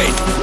State.